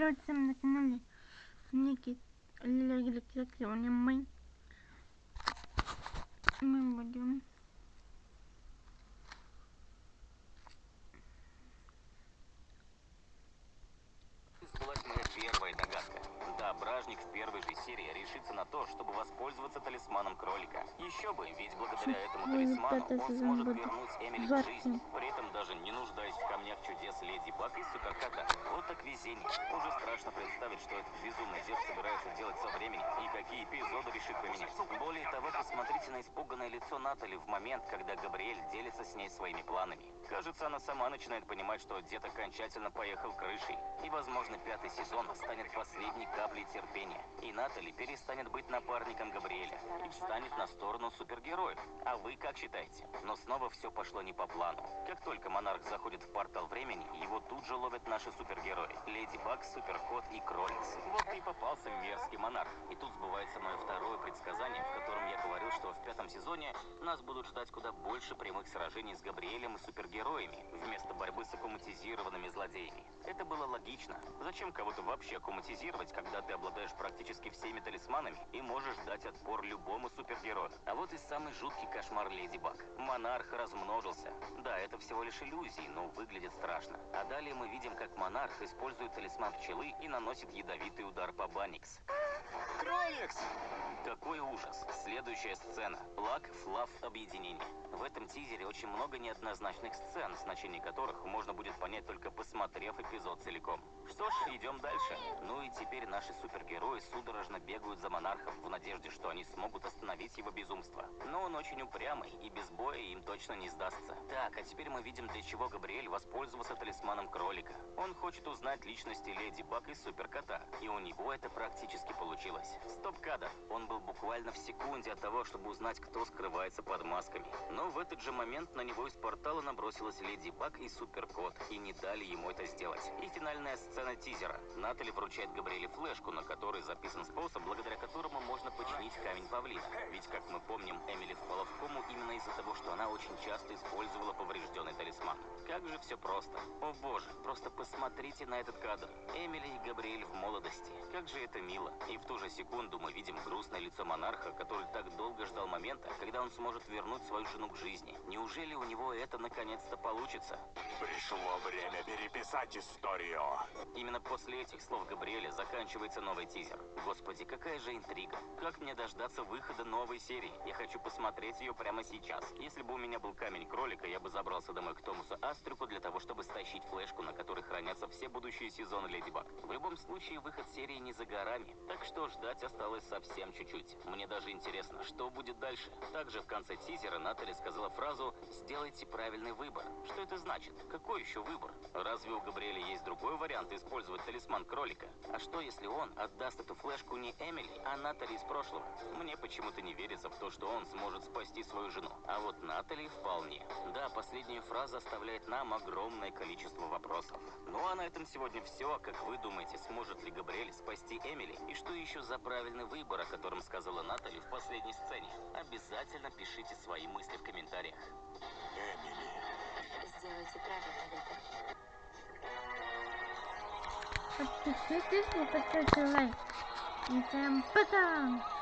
Привет всем на канале Ники Сегодня мы мы будем Сбылась моя первая догадка. Да, Бражник в первой же серии решится на то, чтобы воспользоваться талисманом кролика. Еще бы, ведь благодаря этому Ну, талисману он сможет вернуть Эмили к жарким. жизни, при этом даже не нуждаясь в камнях чудес Леди Баг и Суперкота. Так везение. Уже страшно представить, что этот безумный дед собирается делать со временем и какие эпизоды решит поменять. Более того, посмотрите на испуганное лицо Натали в момент, когда Габриэль делится с ней своими планами. Кажется, она сама начинает понимать, что дед окончательно поехал крышей. И, возможно, пятый сезон станет последней каплей терпения. И Натали перестанет быть напарником Габриэля и встанет на сторону супергероев. А вы как считаете? Но снова все пошло не по плану. Как только Монарх заходит в портал времени, его тут же ловят наши супергерои. Леди Баг, Суперкот и Кроликс. Вот и попался мерзкий Монарх. И тут сбывается мое второе предсказание, в котором я говорил, что в пятом сезоне нас будут ждать куда больше прямых сражений с Габриэлем и супергероями, вместо борьбы с аккуматизированными злодеями. Это было логично. Зачем кого-то вообще аккуматизировать, когда ты обладаешь практически всеми талисманами и можешь дать отпор любому супергерою? А вот и самый жуткий кошмар Леди Баг. Монарх размножился. Да, это всего лишь иллюзии, но выглядит страшно. А далее мы видим, как монарх использует талисман пчелы и наносит ядовитый удар по Баникс. Кроликс! Какой ужас. Следующая сцена. Лак, флав, объединение. В этом тизере очень много неоднозначных сцен, значение которых можно будет понять только посмотрев эпизод целиком. Что ж, идем дальше. Ну и теперь наши супергерои судорожно бегают за монархом в надежде, что они смогут остановить его безумство. Но он очень упрямый, и без боя им точно не сдастся. Так, а теперь мы видим, для чего Габриэль воспользовался талисманом кролика. Он хочет узнать личности Леди Баг и Суперкота, и у него это практически получилось. Стоп-кадр. Он был буквально в секунде от того, чтобы узнать, кто скрывается под масками. Но в этот же момент на него из портала набросилась Леди Баг и Суперкот, и не дали ему это сделать. И финальная сцена тизера. Натали вручает Габриэле флешку, на которой записан способ, благодаря которому можно починить камень павлина. Ведь, как мы помним, Эмили впала в кому именно из-за того, что она очень часто использовала поврежденный талисман. Как же все просто. О боже, просто посмотрите на этот кадр. Эмили и Габриэль в молодости. Как же это мило. И в ту же секунду мы видим грустное лицо монарха, который так долго ждал момента, когда он сможет вернуть свою жену к жизни. Неужели у него это наконец-то получится? Пришло время переписать историю. Именно после этих слов Габриэля заканчивается новый тизер. Господи, какая же интрига. Как мне дождаться выхода новой серии? Я хочу посмотреть ее прямо сейчас. Если бы у меня был камень кролика, я бы забрался домой к Томасу Астрюку для того, чтобы стащить флешку, на которой хранятся все будущие сезоны Леди Баг. В любом случае, выход серии не за горами. Так что ждать осталось совсем чуть-чуть. Мне даже интересно, что будет дальше. Также в конце тизера Натали сказала фразу «Сделайте правильный выбор». Что это значит? Какой еще выбор? Разве у Габриэля есть другой вариант использовать талисман кролика? А что, если он отдаст эту флешку не Эмили, а Натали из прошлого? Мне почему-то не верится в то, что он сможет спасти свою жену. А вот Натали вполне. Да, последняя фраза оставляет нам огромное количество вопросов. Ну а на этом сегодня все. Как вы думаете, сможет ли Габриэль спасти Эмили? И что еще за правильный выбор, о котором сказала Натали в последней сцене? Обязательно пишите свои мысли в комментариях. Эмили. Сделайте правильный выбор. Подпишитесь и поставьте лайк. И всем пока!